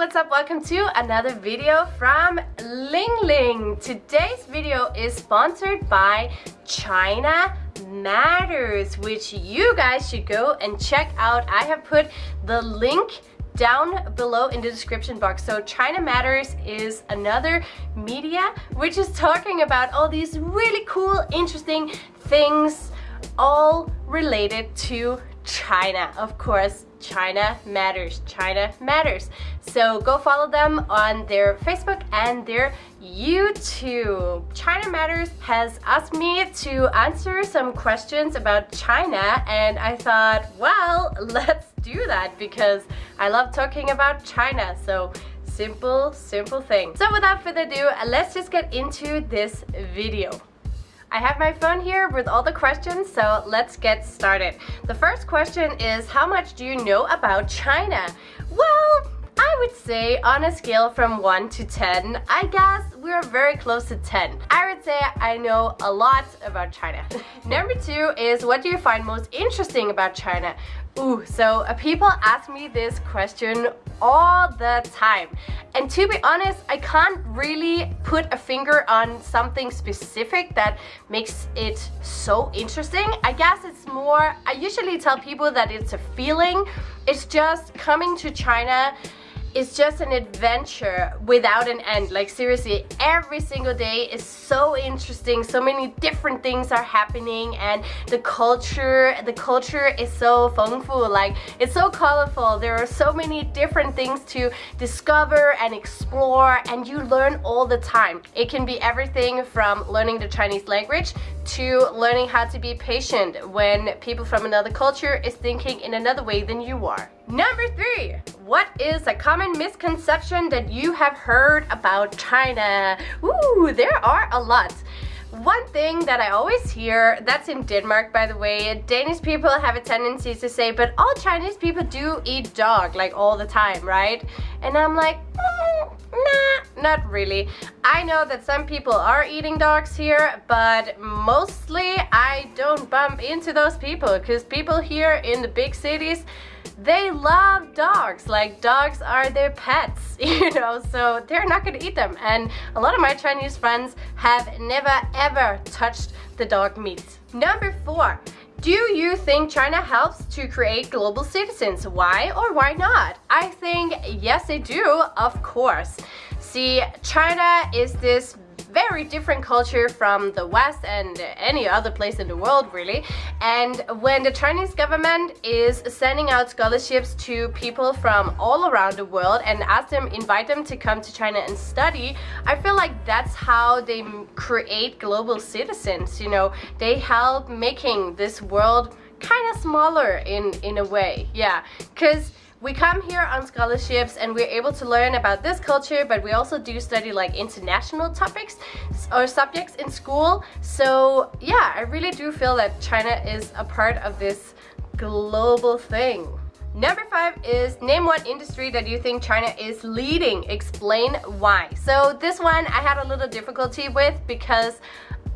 what's up? Welcome to another video from Ling Ling. Today's video is sponsored by China Matters, which you guys should go and check out. I have put the link down below in the description box. So China Matters is another media which is talking about all these really cool, interesting things all related to China. Of course, China Matters. China Matters. So go follow them on their Facebook and their YouTube. China Matters has asked me to answer some questions about China and I thought, well, let's do that because I love talking about China. So simple, simple thing. So without further ado, let's just get into this video. I have my phone here with all the questions, so let's get started. The first question is, how much do you know about China? Well, I would say on a scale from 1 to 10, I guess we're very close to 10. I would say I know a lot about China. Number 2 is what do you find most interesting about China? Ooh, so uh, people ask me this question all the time. And to be honest, I can't really put a finger on something specific that makes it so interesting. I guess it's more, I usually tell people that it's a feeling. It's just coming to China it's just an adventure without an end. Like seriously every single day is so interesting. So many different things are happening and the culture the culture is so full like it's so colorful. There are so many different things to discover and explore and you learn all the time. It can be everything from learning the Chinese language to learning how to be patient when people from another culture is thinking in another way than you are. Number three, what is a common misconception that you have heard about China? Ooh, there are a lot. One thing that I always hear, that's in Denmark by the way, Danish people have a tendency to say, but all Chinese people do eat dog like all the time, right? And I'm like, mm, nah, not really. I know that some people are eating dogs here, but mostly I don't bump into those people because people here in the big cities, they love dogs like dogs are their pets you know so they're not gonna eat them and a lot of my Chinese friends have never ever touched the dog meat number four do you think China helps to create global citizens? Why or why not? I think yes they do, of course. See, China is this very different culture from the West and any other place in the world really. And when the Chinese government is sending out scholarships to people from all around the world and ask them, invite them to come to China and study, I feel like that's how they create global citizens, you know. They help making this world kind of smaller in, in a way, yeah. Because we come here on scholarships and we're able to learn about this culture, but we also do study like international topics or subjects in school. So yeah, I really do feel that China is a part of this global thing. Number five is name one industry that you think China is leading. Explain why. So this one I had a little difficulty with because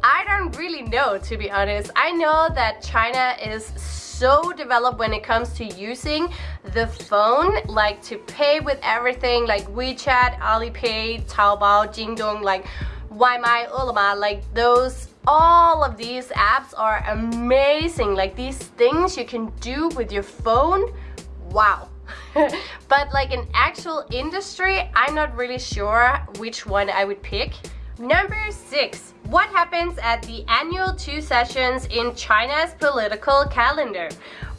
I don't really know to be honest. I know that China is so developed when it comes to using the phone like to pay with everything like WeChat, Alipay, Taobao, Jingdong, like Waimai, Ele.me, like those all of these apps are amazing. Like these things you can do with your phone wow. But like an actual industry I'm not really sure which one I would pick. Number six what happens at the annual two sessions in China's political calendar?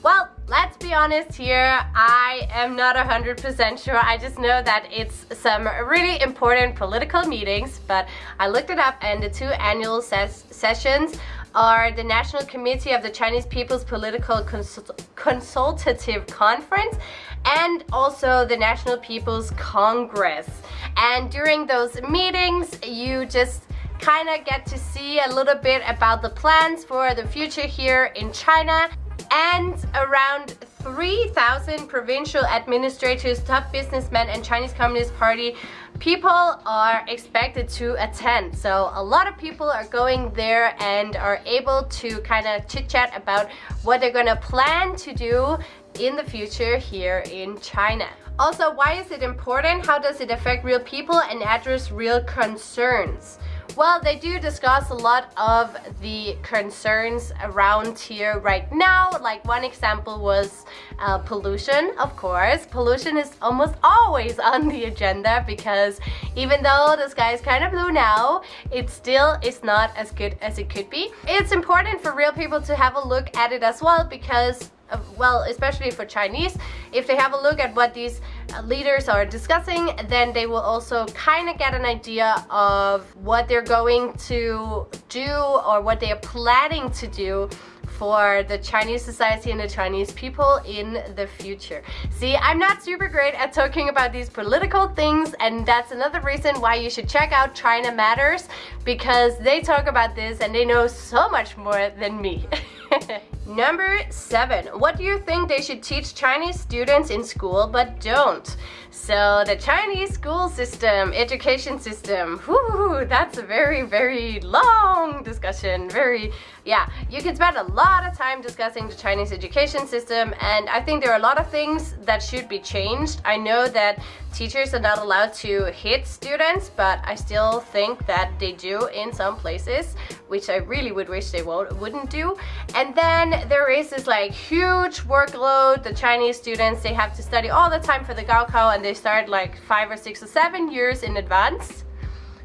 Well, let's be honest here, I am not 100% sure. I just know that it's some really important political meetings, but I looked it up and the two annual ses sessions are the National Committee of the Chinese People's Political Consult Consultative Conference and also the National People's Congress. And during those meetings, you just kind of get to see a little bit about the plans for the future here in China and around 3,000 provincial administrators, top businessmen and Chinese Communist Party people are expected to attend. So a lot of people are going there and are able to kind of chit chat about what they're gonna plan to do in the future here in China. Also, why is it important? How does it affect real people and address real concerns? Well, they do discuss a lot of the concerns around here right now. Like one example was uh, pollution, of course. Pollution is almost always on the agenda because even though the sky is kind of blue now, it still is not as good as it could be. It's important for real people to have a look at it as well because well, especially for Chinese, if they have a look at what these uh, leaders are discussing, then they will also kind of get an idea of what they're going to do or what they are planning to do for the Chinese society and the Chinese people in the future. See, I'm not super great at talking about these political things and that's another reason why you should check out China Matters because they talk about this and they know so much more than me. Number seven, what do you think they should teach Chinese students in school but don't? So the Chinese school system, education system, whoo, that's a very, very long discussion. Very, yeah, you can spend a lot of time discussing the Chinese education system and I think there are a lot of things that should be changed. I know that teachers are not allowed to hit students, but I still think that they do in some places, which I really would wish they won't, wouldn't do. And then there is this like huge workload. The Chinese students, they have to study all the time for the Gaokao and they start like five or six or seven years in advance.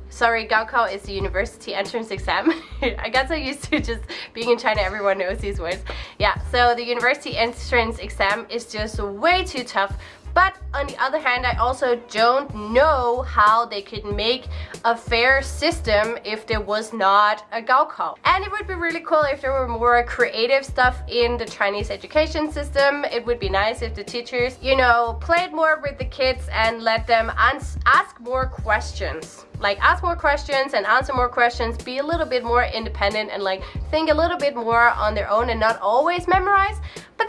Sorry, Gaokao is the university entrance exam. I got I'm used to just being in China, everyone knows these words. Yeah, so the university entrance exam is just way too tough but on the other hand, I also don't know how they could make a fair system if there was not a Gaokao. And it would be really cool if there were more creative stuff in the Chinese education system. It would be nice if the teachers, you know, played more with the kids and let them ask more questions like ask more questions and answer more questions be a little bit more independent and like think a little bit more on their own and not always memorize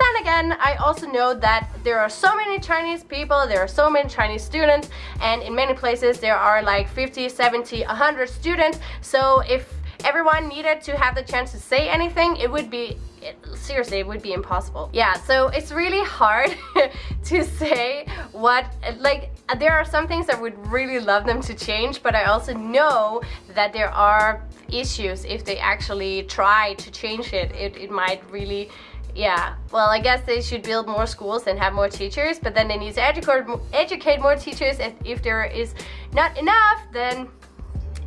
then again. I also know that there are so many Chinese people there are so many Chinese students and in many places there are like 50 70 100 students. So if everyone needed to have the chance to say anything it would be it, seriously it would be impossible. Yeah so it's really hard to say what like there are some things I would really love them to change but I also know that there are issues if they actually try to change it. It, it might really yeah well I guess they should build more schools and have more teachers but then they need to educate educate more teachers and if there is not enough then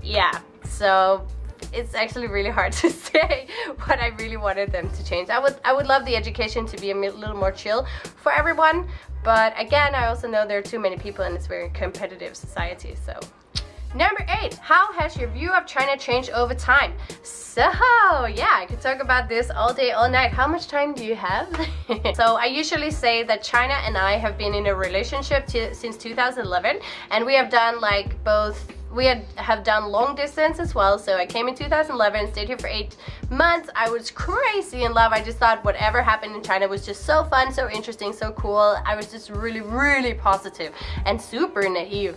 yeah so it's actually really hard to say what I really wanted them to change. I would I would love the education to be a little more chill for everyone, but again, I also know there are too many people and it's a very competitive society, so Number eight, how has your view of China changed over time? So yeah, I could talk about this all day, all night. How much time do you have? so I usually say that China and I have been in a relationship since 2011 and we have done like both we had have done long distance as well so I came in 2011 stayed here for eight months I was crazy in love I just thought whatever happened in China was just so fun so interesting so cool I was just really really positive and super naive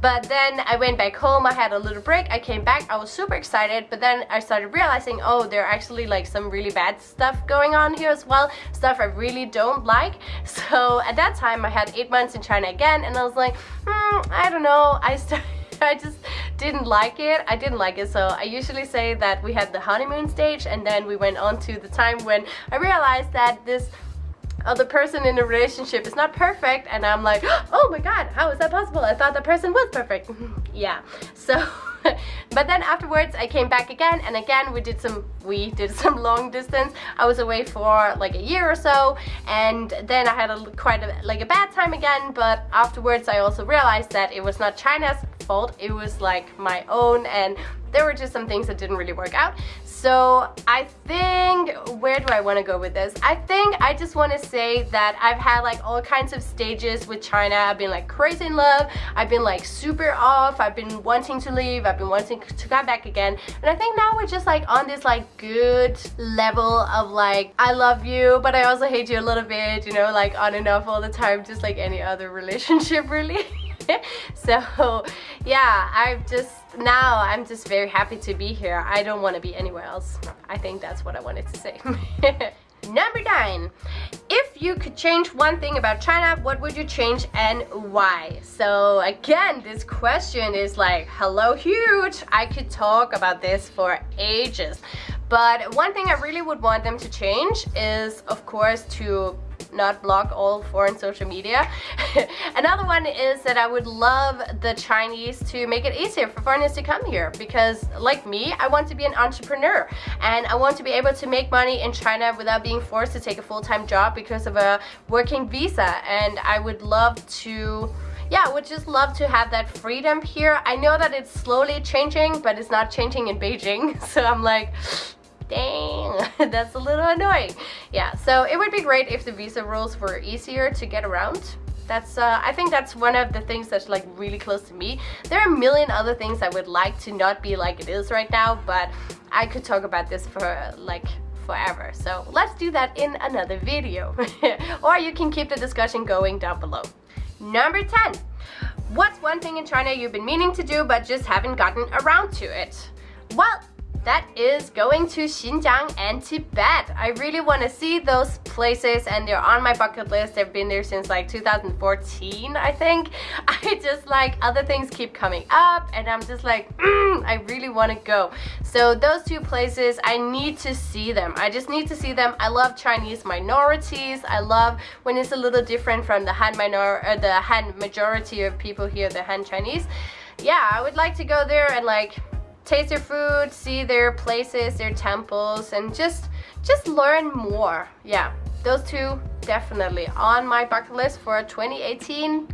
but then I went back home I had a little break I came back I was super excited but then I started realizing oh there are actually like some really bad stuff going on here as well stuff I really don't like so at that time I had eight months in China again and I was like hmm, I don't know I started I just didn't like it. I didn't like it. So I usually say that we had the honeymoon stage and then we went on to the time when I realized that this other person in the relationship is not perfect and I'm like, oh my god, how is that possible? I thought the person was perfect. yeah, so but then afterwards I came back again and again we did some we did some long distance I was away for like a year or so and then I had a quite a, like a bad time again but afterwards I also realized that it was not China's fault it was like my own and there were just some things that didn't really work out so I think, where do I want to go with this? I think I just want to say that I've had like all kinds of stages with China. I've been like crazy in love. I've been like super off. I've been wanting to leave. I've been wanting to come back again. And I think now we're just like on this like good level of like, I love you, but I also hate you a little bit, you know, like on and off all the time, just like any other relationship really. so yeah I've just now I'm just very happy to be here I don't want to be anywhere else I think that's what I wanted to say number nine if you could change one thing about China, what would you change and why? So again, this question is like, hello huge. I could talk about this for ages. But one thing I really would want them to change is, of course, to not block all foreign social media. Another one is that I would love the Chinese to make it easier for foreigners to come here because like me, I want to be an entrepreneur and I want to be able to make money in China without being forced to take a full-time job because of a working visa and I would love to yeah, I would just love to have that freedom here. I know that it's slowly changing, but it's not changing in Beijing. So I'm like, dang that's a little annoying. Yeah so it would be great if the visa rules were easier to get around. That's uh, I think that's one of the things that's like really close to me. There are a million other things I would like to not be like it is right now but I could talk about this for like forever. So let's do that in another video. Or you can keep the discussion going down below. Number 10 what's one thing in China you've been meaning to do but just haven't gotten around to it? Well that is going to Xinjiang and Tibet. I really want to see those places and they're on my bucket list. They've been there since like 2014, I think. I just like other things keep coming up and I'm just like, mm, I really want to go. So those two places, I need to see them. I just need to see them. I love Chinese minorities. I love when it's a little different from the Han minor, or the Han majority of people here, the Han Chinese. Yeah, I would like to go there and like taste their food, see their places, their temples, and just just learn more. Yeah, those two definitely on my bucket list for 2018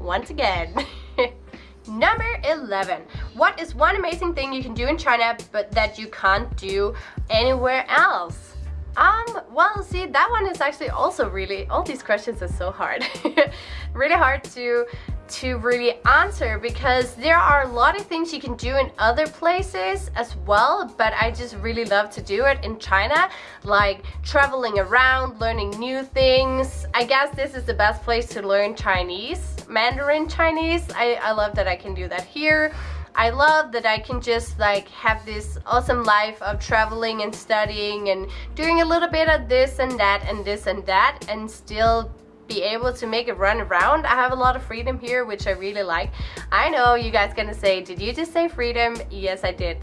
once again. Number 11. What is one amazing thing you can do in China but that you can't do anywhere else? Um, well, see, that one is actually also really, all these questions are so hard. really hard to to really answer because there are a lot of things you can do in other places as well but I just really love to do it in China like traveling around learning new things. I guess this is the best place to learn Chinese Mandarin Chinese. I, I love that I can do that here. I love that I can just like have this awesome life of traveling and studying and doing a little bit of this and that and this and that and still be able to make it run around. I have a lot of freedom here, which I really like. I know you guys gonna say, did you just say freedom? Yes, I did.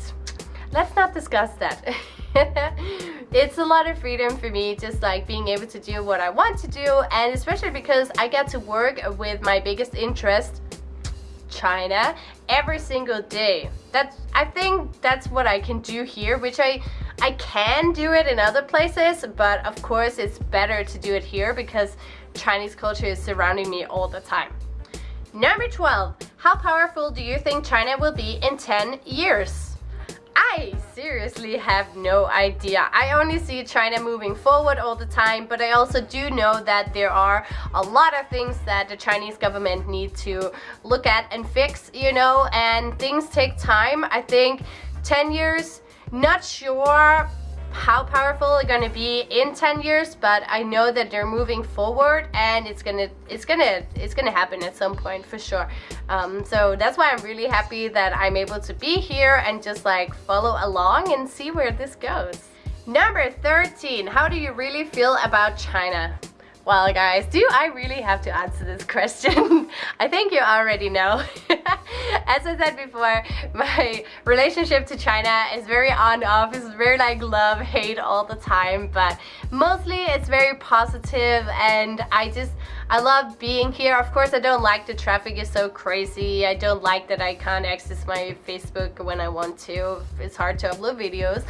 Let's not discuss that. it's a lot of freedom for me just like being able to do what I want to do and especially because I get to work with my biggest interest China every single day that's I think that's what I can do here which I I can do it in other places but of course it's better to do it here because Chinese culture is surrounding me all the time. Number 12. How powerful do you think China will be in 10 years? I seriously have no idea. I only see China moving forward all the time, but I also do know that there are a lot of things that the Chinese government need to look at and fix, you know, and things take time. I think 10 years, not sure, how powerful it's gonna be in 10 years but I know that they're moving forward and it's gonna it's gonna it's gonna happen at some point for sure. Um, so that's why I'm really happy that I'm able to be here and just like follow along and see where this goes. Number 13 how do you really feel about China well guys, do I really have to answer this question? I think you already know. As I said before, my relationship to China is very on-off. It's very like love-hate all the time, but mostly it's very positive and I just, I love being here. Of course, I don't like the traffic is so crazy. I don't like that I can't access my Facebook when I want to. It's hard to upload videos.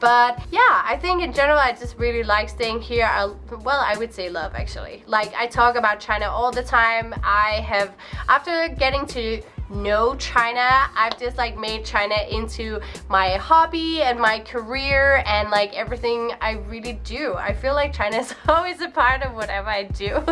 But yeah, I think in general, I just really like staying here. I, well, I would say love actually. Like I talk about China all the time. I have, after getting to know China. I've just like made China into my hobby and my career and like everything I really do. I feel like China is always a part of whatever I do.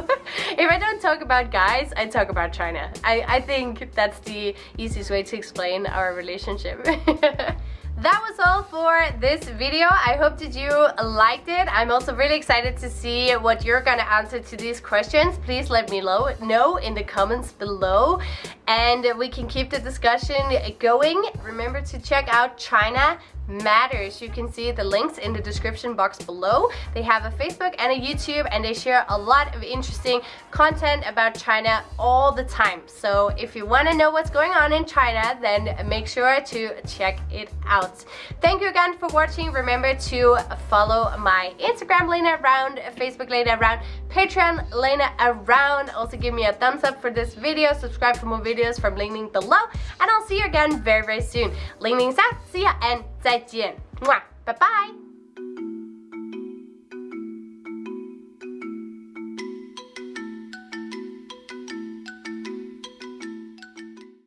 if I don't talk about guys, I talk about China. I, I think that's the easiest way to explain our relationship. that was all for this video. I hope that you liked it. I'm also really excited to see what you're gonna answer to these questions. Please let me know in the comments below. And we can keep the discussion going. Remember to check out china Matters. You can see the links in the description box below. They have a Facebook and a YouTube and they share a lot of interesting content about China all the time. So if you want to know what's going on in China, then make sure to check it out. Thank you again for watching. Remember to follow my Instagram Lena Around, Facebook Lena Around, Patreon Lena Around. Also give me a thumbs up for this video. Subscribe for more videos from Ling Ling below. And I'll see you again very, very soon. Ling Ling's out. See ya and 再见.见，哇，拜拜。